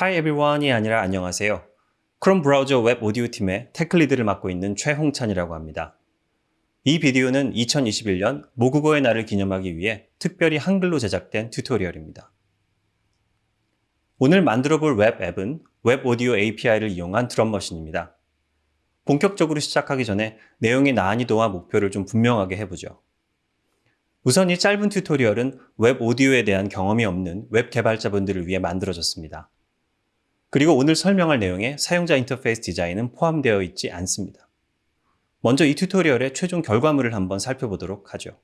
Hi everyone이 아니라 안녕하세요. 크롬 브라우저 Web Audio 팀의 tech lead를 맡고 있는 최홍찬이라고 합니다. 이 비디오는 2021년 모국어의 날을 기념하기 위해 특별히 한글로 제작된 tutorial입니다. 오늘 만들어 볼 웹 앱은 웹 오디오 API를 이용한 drum machine입니다. 본격적으로 시작하기 전에 내용의 난이도와 목표를 좀 분명하게 해보죠. 우선 이 짧은 tutorial은 Web Audio에 대한 경험이 없는 웹 개발자분들을 위해 만들어졌습니다. 그리고 오늘 설명할 내용에 사용자 인터페이스 디자인은 포함되어 있지 않습니다. 먼저 이 튜토리얼의 최종 결과물을 한번 살펴보도록 하죠.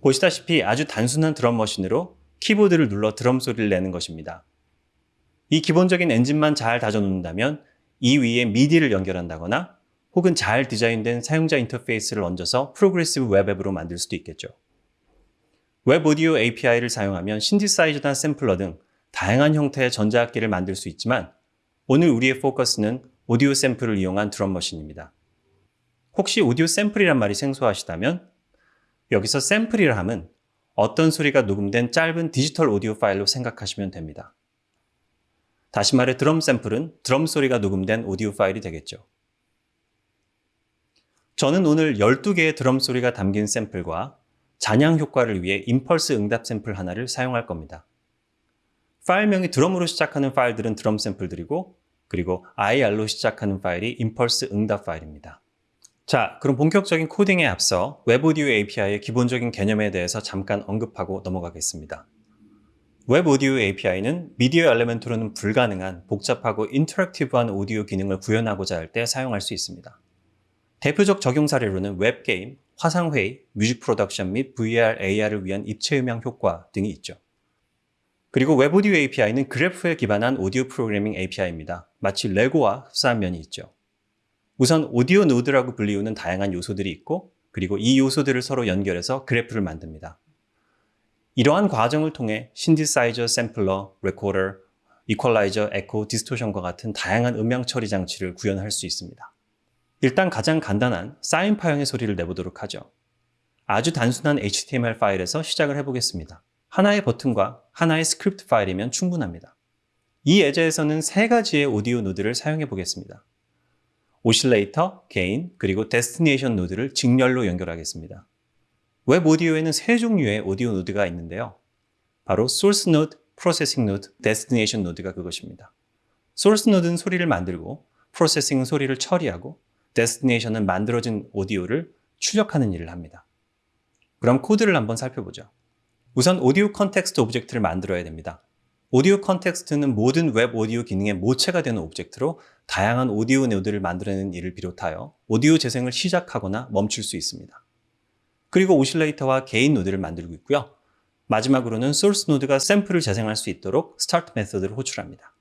보시다시피 아주 단순한 드럼 머신으로 키보드를 눌러 드럼 소리를 내는 것입니다. 이 기본적인 엔진만 잘 다져놓는다면 이 위에 MIDI를 연결한다거나 혹은 잘 디자인된 사용자 인터페이스를 얹어서 progressive web app으로 만들 수도 있겠죠. Web Audio API를 사용하면 신디사이저나 샘플러 등 다양한 형태의 전자악기를 만들 수 있지만 오늘 우리의 포커스는 오디오 샘플을 이용한 drum machine입니다. 혹시 오디오 샘플이란 말이 생소하시다면 여기서 샘플이라 함은 어떤 소리가 녹음된 짧은 디지털 오디오 파일로 생각하시면 됩니다. 다시 말해 드럼 샘플은 드럼 소리가 녹음된 오디오 파일이 되겠죠. 저는 오늘 12개의 드럼 소리가 담긴 샘플과 잔향 효과를 위해 impulse 응답 샘플 하나를 사용할 겁니다. 파일명이 드럼으로 시작하는 파일들은 드럼 샘플들이고 그리고 IR로 시작하는 파일이 impulse 응답 파일입니다. 자, 그럼 본격적인 코딩에 앞서 Web Audio API의 기본적인 개념에 대해서 잠깐 언급하고 넘어가겠습니다. 웹 오디오 API는 미디어 엘리멘트로는 불가능한 복잡하고 interactive한 오디오 기능을 구현하고자 할 때 사용할 수 있습니다. 대표적 적용 사례로는 웹게임, 화상회의, music production 및 VR, AR을 위한 입체 음향 효과 등이 있죠. 그리고 Web Audio API는 그래프에 기반한 오디오 프로그래밍 API입니다. 마치 레고와 흡사한 면이 있죠. 우선 오디오 노드라고 불리우는 다양한 요소들이 있고 그리고 이 요소들을 서로 연결해서 그래프를 만듭니다. 이러한 과정을 통해 신디사이저, 샘플러, 레코더, 이퀄라이저, 에코, 디스토션과 같은 다양한 음향 처리 장치를 구현할 수 있습니다. 일단 가장 간단한 사인 파형의 소리를 내보도록 하죠. 아주 단순한 HTML 파일에서 시작을 해보겠습니다. 하나의 버튼과 하나의 스크립트 파일이면 충분합니다. 이 예제에서는 세 가지의 오디오 노드를 사용해 보겠습니다. oscillator, gain, 그리고 destination 노드를 직렬로 연결하겠습니다. 웹 오디오에는 세 종류의 오디오 노드가 있는데요. 바로 소스 노드, processing 노드, destination 노드가 그것입니다. 소스 노드는 소리를 만들고 processing은 소리를 처리하고 destination은 만들어진 오디오를 출력하는 일을 합니다. 그럼 코드를 한번 살펴보죠. 우선 오디오 context object를 만들어야 됩니다. 오디오 context는 모든 웹 오디오 기능의 모체가 되는 object로 다양한 오디오 노드를 만들어내는 일을 비롯하여 오디오 재생을 시작하거나 멈출 수 있습니다. 그리고 oscillator와 gain 노드를 만들고 있고요. 마지막으로는 소스 노드가 샘플을 재생할 수 있도록 스타트 메서드를 호출합니다.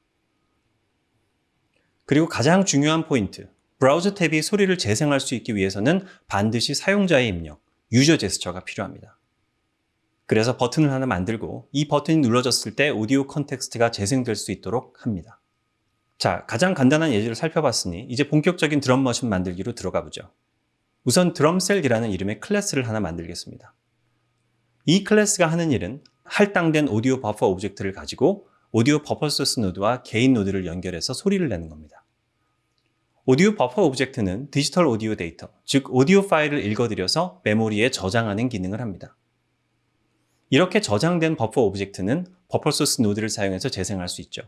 그리고 가장 중요한 포인트, 브라우저 탭이 소리를 재생할 수 있기 위해서는 반드시 사용자의 입력, 유저 제스처가 필요합니다. 그래서 버튼을 하나 만들고 이 버튼이 눌러졌을 때 오디오 context가 재생될 수 있도록 합니다. 자, 가장 간단한 예제를 살펴봤으니 이제 본격적인 drum machine 만들기로 들어가 보죠. 우선 drum cell이라는 이름의 클래스를 하나 만들겠습니다. 이 클래스가 하는 일은 할당된 오디오 버퍼 object를 가지고 오디오 버퍼 소스 노드와 gain 노드를 연결해서 소리를 내는 겁니다. 오디오 버퍼 object는 디지털 오디오 데이터, 즉 오디오 파일을 읽어들여서 메모리에 저장하는 기능을 합니다. 이렇게 저장된 버퍼 object는 버퍼 소스 노드를 사용해서 재생할 수 있죠.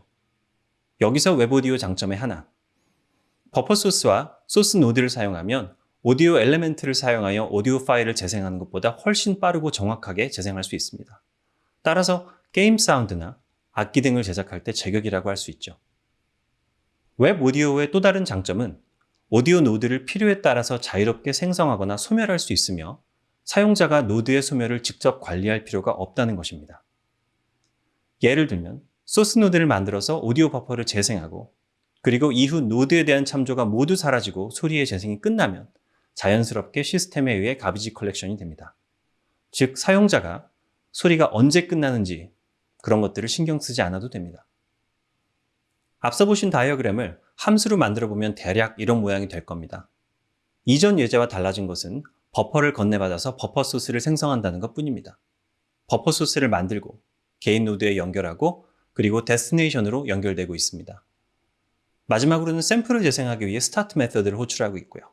여기서 웹 오디오 장점의 하나. 버퍼 소스와 소스 노드를 사용하면 오디오 element를 사용하여 오디오 파일을 재생하는 것보다 훨씬 빠르고 정확하게 재생할 수 있습니다. 따라서 게임 사운드나 악기 등을 제작할 때 제격이라고 할 수 있죠. 웹 오디오의 또 다른 장점은 오디오 노드를 필요에 따라서 자유롭게 생성하거나 소멸할 수 있으며 사용자가 노드의 소멸을 직접 관리할 필요가 없다는 것입니다. 예를 들면 소스 노드를 만들어서 오디오 버퍼를 재생하고 그리고 이후 노드에 대한 참조가 모두 사라지고 소리의 재생이 끝나면 자연스럽게 시스템에 의해 garbage collection이 됩니다. 즉 사용자가 소리가 언제 끝나는지 그런 것들을 신경 쓰지 않아도 됩니다. 앞서 보신 다이어그램을 함수로 만들어 보면 대략 이런 모양이 될 겁니다. 이전 예제와 달라진 것은 버퍼를 건네받아서 버퍼 소스를 생성한다는 것 뿐입니다. 버퍼 소스를 만들고 gain 노드에 연결하고 그리고 destination으로 연결되고 있습니다. 마지막으로는 샘플을 재생하기 위해 스타트 메서드를 호출하고 있고요.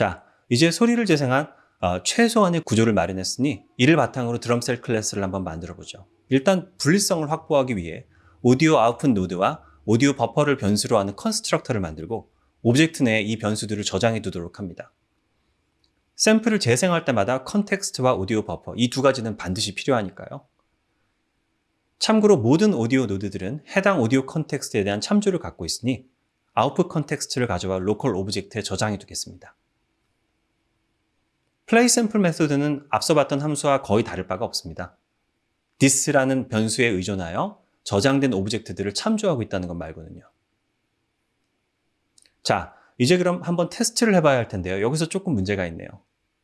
자, 이제 소리를 재생한 어, 최소한의 구조를 마련했으니 이를 바탕으로 drum cell 클래스를 한번 만들어 보죠. 일단 분리성을 확보하기 위해 오디오 아웃풋 노드와 오디오 버퍼를 변수로 하는 constructor를 만들고 object 내에 이 변수들을 저장해 두도록 합니다. 샘플을 재생할 때마다 context와 오디오 버퍼 이 두 가지는 반드시 필요하니까요. 참고로 모든 오디오 노드들은 해당 오디오 context에 대한 참조를 갖고 있으니 output context를 가져와 local object에 저장해 두겠습니다. play sample method는 앞서 봤던 함수와 거의 다를 바가 없습니다. this라는 변수에 의존하여 저장된 object들을 참조하고 있다는 것 말고는요. 자, 이제 그럼 한번 테스트를 해봐야 할 텐데요. 여기서 조금 문제가 있네요.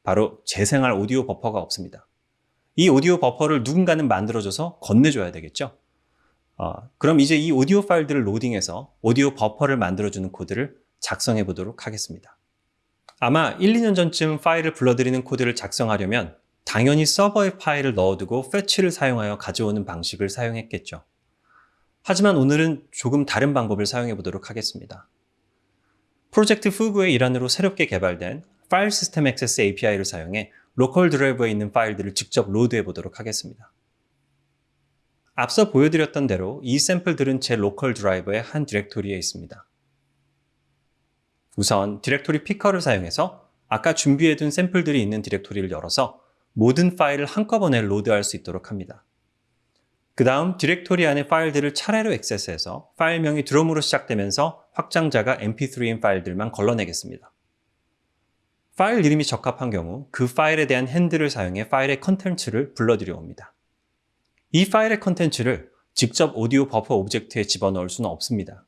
바로 재생할 오디오 버퍼가 없습니다. 이 오디오 버퍼를 누군가는 만들어줘서 건네줘야 되겠죠. 어, 그럼 이제 이 오디오 파일들을 로딩해서 오디오 버퍼를 만들어주는 코드를 작성해 보도록 하겠습니다. 아마 1, 2년 전쯤 파일을 불러들이는 코드를 작성하려면 당연히 서버에 파일을 넣어두고 fetch를 사용하여 가져오는 방식을 사용했겠죠. 하지만 오늘은 조금 다른 방법을 사용해 보도록 하겠습니다. Project Fugu의 일환으로 새롭게 개발된 File System Access API를 사용해 local drive에 있는 파일들을 직접 load해 보도록 하겠습니다. 앞서 보여드렸던 대로 이 샘플들은 제 local driver의 한 디렉토리에 있습니다. 우선 directory picker를 사용해서 아까 준비해둔 샘플들이 있는 디렉토리를 열어서 모든 파일을 한꺼번에 load할 수 있도록 합니다. 그 다음 디렉토리 안의 파일들을 차례로 액세스해서 파일명이 드럼으로 시작되면서 확장자가 mp3인 파일들만 걸러내겠습니다. 파일 이름이 적합한 경우 그 파일에 대한 handle을 사용해 파일의 컨텐츠를 불러들여옵니다. 이 파일의 컨텐츠를 직접 오디오 버퍼 object에 집어넣을 수는 없습니다.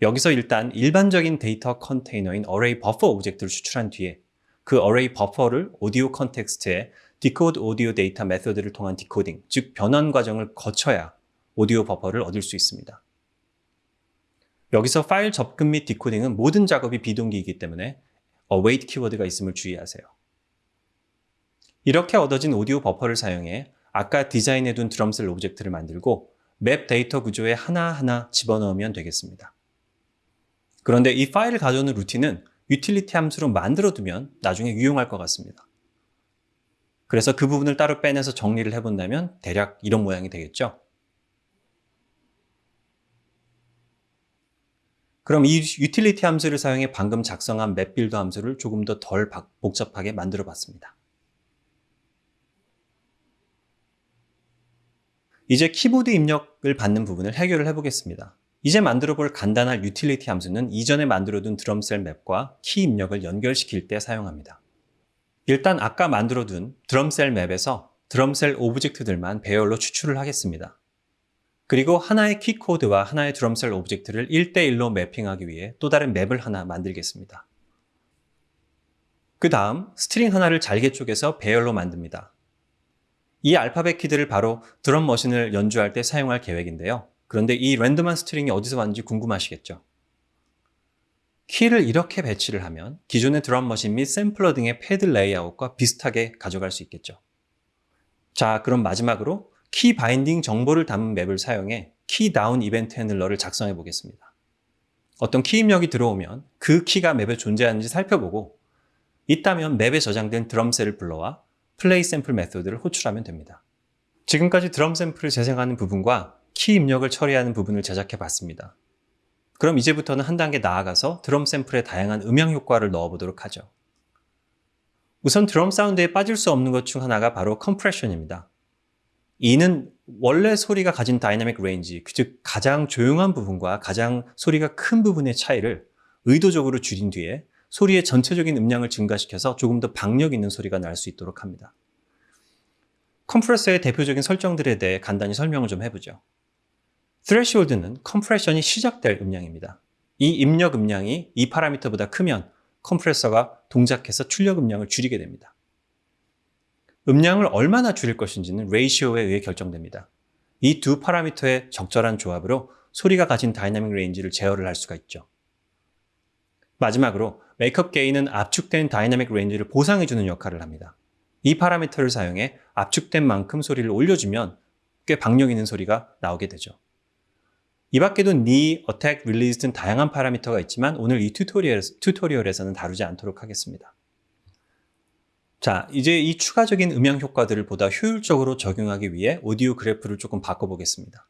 여기서 일단 일반적인 데이터 컨테이너인 array 버퍼 오브젝트를 추출한 뒤에 그 array 버퍼를 오디오 context에 decode audio data method를 통한 decoding, 즉 변환 과정을 거쳐야 오디오 버퍼를 얻을 수 있습니다. 여기서 파일 접근 및 decoding은 모든 작업이 비동기이기 때문에 await 키워드가 있음을 주의하세요. 이렇게 얻어진 오디오 버퍼를 사용해 아까 디자인해둔 drum cell object를 만들고 map 데이터 구조에 하나하나 집어넣으면 되겠습니다. 그런데 이 파일을 가져오는 루틴은 유틸리티 함수로 만들어두면 나중에 유용할 것 같습니다. 그래서 그 부분을 따로 빼내서 정리를 해본다면 대략 이런 모양이 되겠죠. 그럼 이 유틸리티 함수를 사용해 방금 작성한 map build 함수를 조금 더 덜 복잡하게 만들어 봤습니다. 이제 키보드 입력을 받는 부분을 해결을 해보겠습니다. 이제 만들어 볼 간단한 유틸리티 함수는 이전에 만들어둔 drum cell map과 키 입력을 연결시킬 때 사용합니다. 일단 아까 만들어둔 드럼셀 맵에서 드럼셀 오브젝트들만 배열로 추출을 하겠습니다. 그리고 하나의 키 코드와 하나의 drum cell object를 1대1로 mapping하기 위해 또 다른 map을 하나 만들겠습니다. 그 다음 string 하나를 잘게 쪼개서 배열로 만듭니다. 이 알파벳 키들을 바로 drum machine을 연주할 때 사용할 계획인데요. 그런데 이 random한 string이 어디서 왔는지 궁금하시겠죠? 키를 이렇게 배치를 하면 기존의 drum machine 및 샘플러 등의 패드 레이아웃과 비슷하게 가져갈 수 있겠죠. 자, 그럼 마지막으로 key binding 정보를 담은 map을 사용해 key down event handler를 작성해 보겠습니다. 어떤 키 입력이 들어오면 그 키가 map에 존재하는지 살펴보고 있다면 map에 저장된 drum cell을 불러와 play sample method를 호출하면 됩니다. 지금까지 드럼 샘플을 재생하는 부분과 키 입력을 처리하는 부분을 제작해 봤습니다. 그럼 이제부터는 한 단계 나아가서 드럼 샘플에 다양한 음향 효과를 넣어보도록 하죠. 우선 드럼 사운드에 빠질 수 없는 것 중 하나가 바로 compression입니다. 이는 원래 소리가 가진 dynamic range, 즉 가장 조용한 부분과 가장 소리가 큰 부분의 차이를 의도적으로 줄인 뒤에 소리의 전체적인 음량을 증가시켜서 조금 더 박력 있는 소리가 날 수 있도록 합니다. 컴프레서의 대표적인 설정들에 대해 간단히 설명을 좀 해보죠. Threshold는 compression이 시작될 음량입니다. 이 입력 음량이 이 파라미터보다 크면 컴프레서가 동작해서 출력 음량을 줄이게 됩니다. 음량을 얼마나 줄일 것인지는 레이시오에 의해 결정됩니다. 이 두 파라미터의 적절한 조합으로 소리가 가진 dynamic range를 제어를 할 수가 있죠. 마지막으로 makeup gain은 압축된 dynamic range를 보상해주는 역할을 합니다. 이 파라미터를 사용해 압축된 만큼 소리를 올려주면 꽤 박력 있는 소리가 나오게 되죠. 이 밖에도 knee, attack, release 등 다양한 파라미터가 있지만 오늘 이 tutorial, tutorial에서는 다루지 않도록 하겠습니다. 자, 이제 이 추가적인 음향 효과들을 보다 효율적으로 적용하기 위해 오디오 그래프를 조금 바꿔보겠습니다.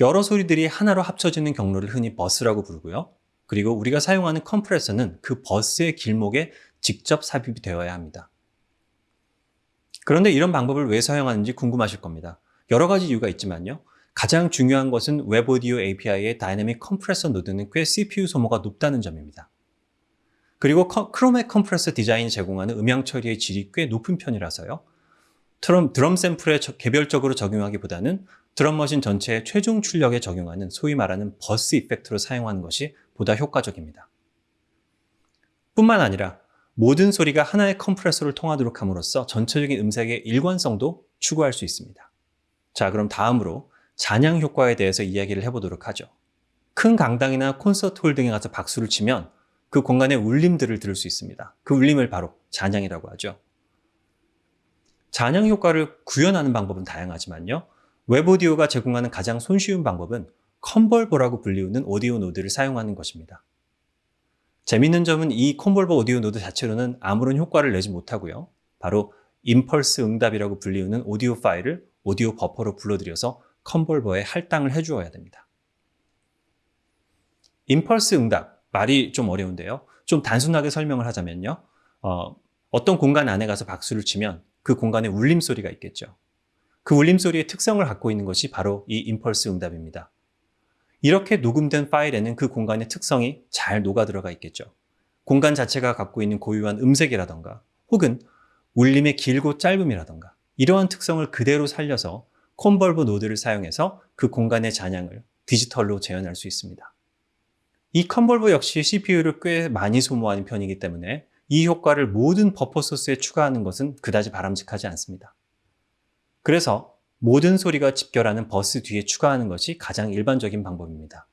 여러 소리들이 하나로 합쳐지는 경로를 흔히 버스라고 부르고요. 그리고 우리가 사용하는 컴프레서는 그 버스의 길목에 직접 삽입이 되어야 합니다. 그런데 이런 방법을 왜 사용하는지 궁금하실 겁니다. 여러 가지 이유가 있지만요. 가장 중요한 것은 웹오디오 API의 다이내믹 컴프레서 노드는 꽤 CPU 소모가 높다는 점입니다. 그리고 크롬 내 컴프레서 디자인이 제공하는 음향 처리의 질이 꽤 높은 편이라서요. 드럼, 드럼 샘플에 개별적으로 적용하기보다는 drum machine 전체의 최종 출력에 적용하는 소위 말하는 bus effect로 사용하는 것이 보다 효과적입니다. 뿐만 아니라 모든 소리가 하나의 컴프레서를 통하도록 함으로써 전체적인 음색의 일관성도 추구할 수 있습니다. 자, 그럼 다음으로 잔향 효과에 대해서 이야기를 해보도록 하죠. 큰 강당이나 콘서트 홀 등에 가서 박수를 치면 그 공간의 울림들을 들을 수 있습니다. 그 울림을 바로 잔향이라고 하죠. 잔향 효과를 구현하는 방법은 다양하지만요. Web Audio가 제공하는 가장 손쉬운 방법은 convolver라고 불리우는 audio node를 사용하는 것입니다. 재밌는 점은 이 convolver audio node 자체로는 아무런 효과를 내지 못하고요. 바로 impulse 응답이라고 불리우는 오디오 파일을 오디오 버퍼로 불러들여서 convolver에 할당을 해주어야 됩니다. impulse 응답, 말이 좀 어려운데요. 좀 단순하게 설명을 하자면요. 어, 어떤 공간 안에 가서 박수를 치면 그 공간에 울림소리가 있겠죠. 그 울림소리의 특성을 갖고 있는 것이 바로 이 impulse 응답입니다. 이렇게 녹음된 파일에는 그 공간의 특성이 잘 녹아들어가 있겠죠. 공간 자체가 갖고 있는 고유한 음색이라던가 혹은 울림의 길고 짧음이라던가 이러한 특성을 그대로 살려서 convolver node를 사용해서 그 공간의 잔향을 디지털로 재현할 수 있습니다. 이 convolver 역시 CPU를 꽤 많이 소모하는 편이기 때문에 이 효과를 모든 버퍼 소스에 추가하는 것은 그다지 바람직하지 않습니다. 그래서 모든 소리가 집결하는 버스 뒤에 추가하는 것이 가장 일반적인 방법입니다.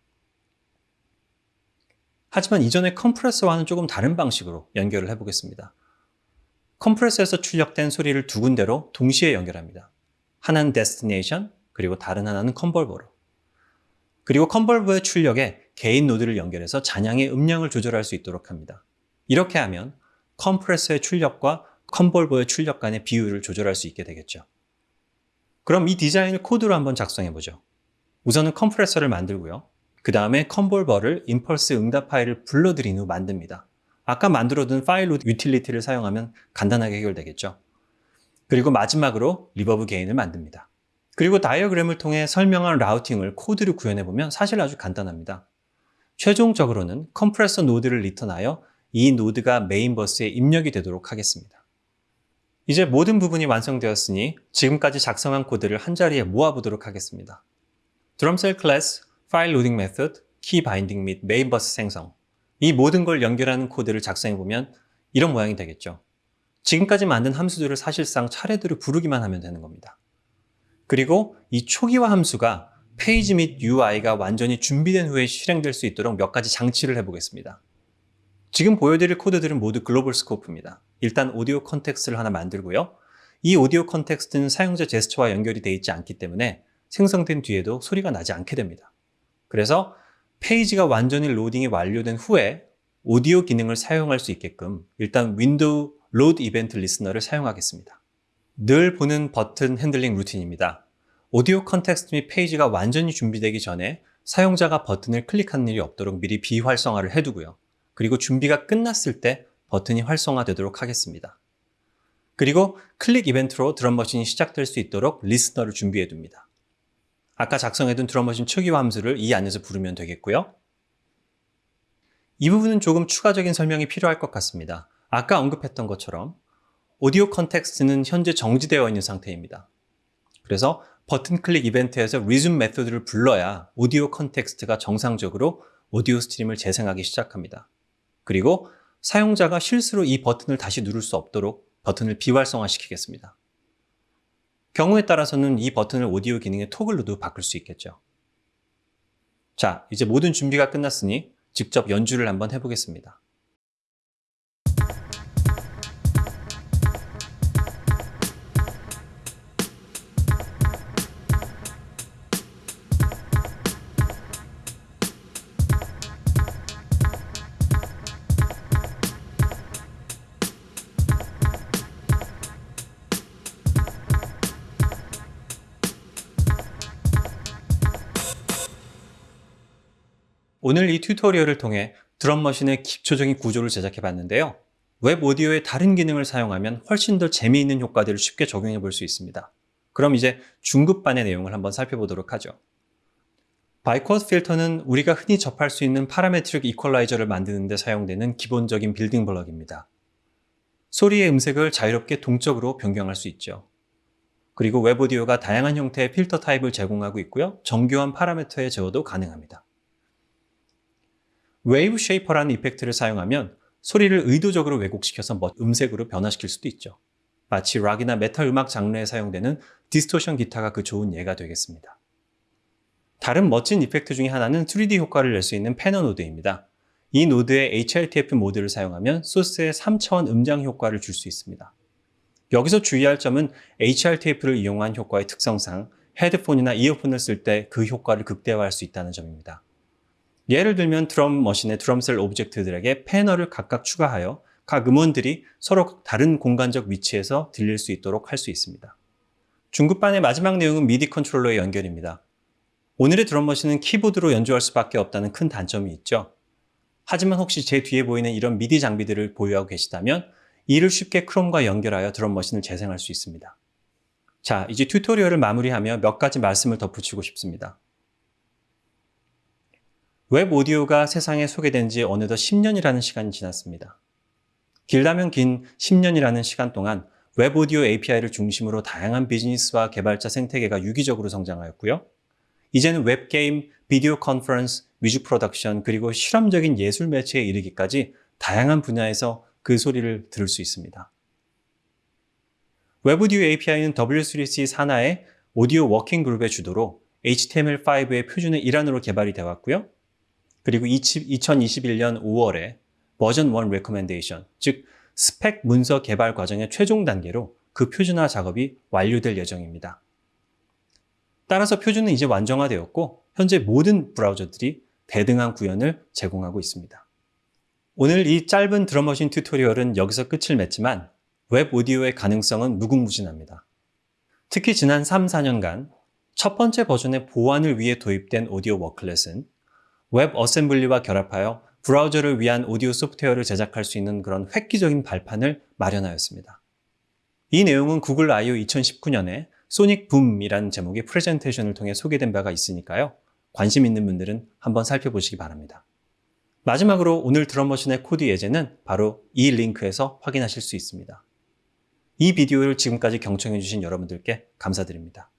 하지만 이전의 컴프레서와는 조금 다른 방식으로 연결을 해보겠습니다. 컴프레서에서 출력된 소리를 두 군데로 동시에 연결합니다. 하나는 destination, 그리고 다른 하나는 convolver로. 그리고 convolver의 출력에 gain node를 연결해서 잔향의 음량을 조절할 수 있도록 합니다. 이렇게 하면 컴프레서의 출력과 convolver의 출력 간의 비율을 조절할 수 있게 되겠죠. 그럼 이 디자인을 코드로 한번 작성해 보죠. 우선은 컴프레서를 만들고요. 그 다음에 convolver를 impulse 응답 파일을 불러들인 후 만듭니다. 아까 만들어둔 file load utility를 사용하면 간단하게 해결되겠죠. 그리고 마지막으로 reverb gain을 만듭니다. 그리고 다이어그램을 통해 설명한 routing을 코드로 구현해보면 사실 아주 간단합니다. 최종적으로는 compressor node를 return하여 이 node가 main bus에 입력이 되도록 하겠습니다. 이제 모든 부분이 완성되었으니 지금까지 작성한 코드를 한자리에 모아보도록 하겠습니다. drum cell class, 파일 로딩 method, key binding 및 main bus 생성 이 모든 걸 연결하는 코드를 작성해보면 이런 모양이 되겠죠. 지금까지 만든 함수들을 사실상 차례대로 부르기만 하면 되는 겁니다. 그리고 이 초기화 함수가 페이지 및 UI가 완전히 준비된 후에 실행될 수 있도록 몇 가지 장치를 해보겠습니다. 지금 보여드릴 코드들은 모두 global scope입니다. 일단 audio context를 하나 만들고요. 이 audio context는 사용자 제스처와 연결이 되어 있지 않기 때문에 생성된 뒤에도 소리가 나지 않게 됩니다. 그래서 페이지가 완전히 로딩이 완료된 후에 오디오 기능을 사용할 수 있게끔 일단 window load event listener를 사용하겠습니다. 늘 보는 버튼 handling 루틴입니다. audio context 및 페이지가 완전히 준비되기 전에 사용자가 버튼을 클릭하는 일이 없도록 미리 비활성화를 해두고요. 그리고 준비가 끝났을 때 버튼이 활성화되도록 하겠습니다. 그리고 클릭 이벤트로 drum machine이 시작될 수 있도록 listener를 준비해 둡니다. 아까 작성해둔 drum machine 초기화 함수를 이 안에서 부르면 되겠고요. 이 부분은 조금 추가적인 설명이 필요할 것 같습니다. 아까 언급했던 것처럼 audio context는 현재 정지되어 있는 상태입니다. 그래서 버튼 클릭 이벤트에서 resume method를 불러야 audio context가 정상적으로 audio stream을 재생하기 시작합니다. 그리고 사용자가 실수로 이 버튼을 다시 누를 수 없도록 버튼을 비활성화시키겠습니다. 경우에 따라서는 이 버튼을 오디오 기능의 toggle로도 바꿀 수 있겠죠. 자, 이제 모든 준비가 끝났으니 직접 연주를 한번 해보겠습니다. 오늘 이 tutorial을 통해 drum machine의 기초적인 구조를 제작해 봤는데요. Web Audio의 다른 기능을 사용하면 훨씬 더 재미있는 효과들을 쉽게 적용해 볼 수 있습니다. 그럼 이제 중급반의 내용을 한번 살펴보도록 하죠. biquad filter는 우리가 흔히 접할 수 있는 parametric equalizer를 만드는 데 사용되는 기본적인 building block입니다. 소리의 음색을 자유롭게 동적으로 변경할 수 있죠. 그리고 Web Audio가 다양한 형태의 필터 타입을 제공하고 있고요. 정교한 파라미터의 제어도 가능합니다. wave shaper라는 effect를 사용하면 소리를 의도적으로 왜곡시켜서 음색으로 변화시킬 수도 있죠. 마치 락이나 메탈 음악 장르에 사용되는 distortion 기타가 그 좋은 예가 되겠습니다. 다른 멋진 effect 중에 하나는 3D 효과를 낼 수 있는 panner node입니다. 이 node의 HRTF 모드를 사용하면 소스에 3차원 음장 효과를 줄 수 있습니다. 여기서 주의할 점은 HRTF를 이용한 효과의 특성상 헤드폰이나 이어폰을 쓸 때 그 효과를 극대화할 수 있다는 점입니다. 예를 들면 드럼 머신의 드럼셀 오브젝트들에게 패널을 각각 추가하여 각 음원들이 서로 다른 공간적 위치에서 들릴 수 있도록 할 수 있습니다. 중급반의 마지막 내용은 MIDI controller의 연결입니다. 오늘의 drum machine은 키보드로 연주할 수밖에 없다는 큰 단점이 있죠. 하지만 혹시 제 뒤에 보이는 이런 미디 장비들을 보유하고 계시다면 이를 쉽게 Chrome과 연결하여 drum machine을 재생할 수 있습니다. 자, 이제 tutorial을 마무리하며 몇 가지 말씀을 덧붙이고 싶습니다. Web Audio가 세상에 소개된 지 어느덧 10년이라는 시간이 지났습니다. 길다면 긴 10년이라는 시간 동안 Web Audio API를 중심으로 다양한 비즈니스와 개발자 생태계가 유기적으로 성장하였고요. 이제는 웹게임, video conference, music production, 그리고 실험적인 예술 매체에 이르기까지 다양한 분야에서 그 소리를 들을 수 있습니다. Web Audio API는 W3C 산하의 Audio Working Group의 주도로 HTML5의 표준의 일환으로 개발이 되어 왔고요. 그리고 2021년 5월에 버전 1 recommendation, 즉 스펙 문서 개발 과정의 최종 단계로 그 표준화 작업이 완료될 예정입니다. 따라서 표준은 이제 완성화되었고 현재 모든 브라우저들이 대등한 구현을 제공하고 있습니다. 오늘 이 짧은 drum machine tutorial은 여기서 끝을 맺지만 Web Audio의 가능성은 무궁무진합니다. 특히 지난 3, 4년간 첫 번째 버전의 보완을 위해 도입된 Audio Worklet은 WebAssembly와 결합하여 브라우저를 위한 오디오 소프트웨어를 제작할 수 있는 그런 획기적인 발판을 마련하였습니다. 이 내용은 Google I/O 2019년에 Sonic Boom이라는 제목의 프레젠테이션을 통해 소개된 바가 있으니까요. 관심 있는 분들은 한번 살펴보시기 바랍니다. 마지막으로 오늘 드럼머신의 코드 예제는 바로 이 링크에서 확인하실 수 있습니다. 이 비디오를 지금까지 경청해주신 여러분들께 감사드립니다.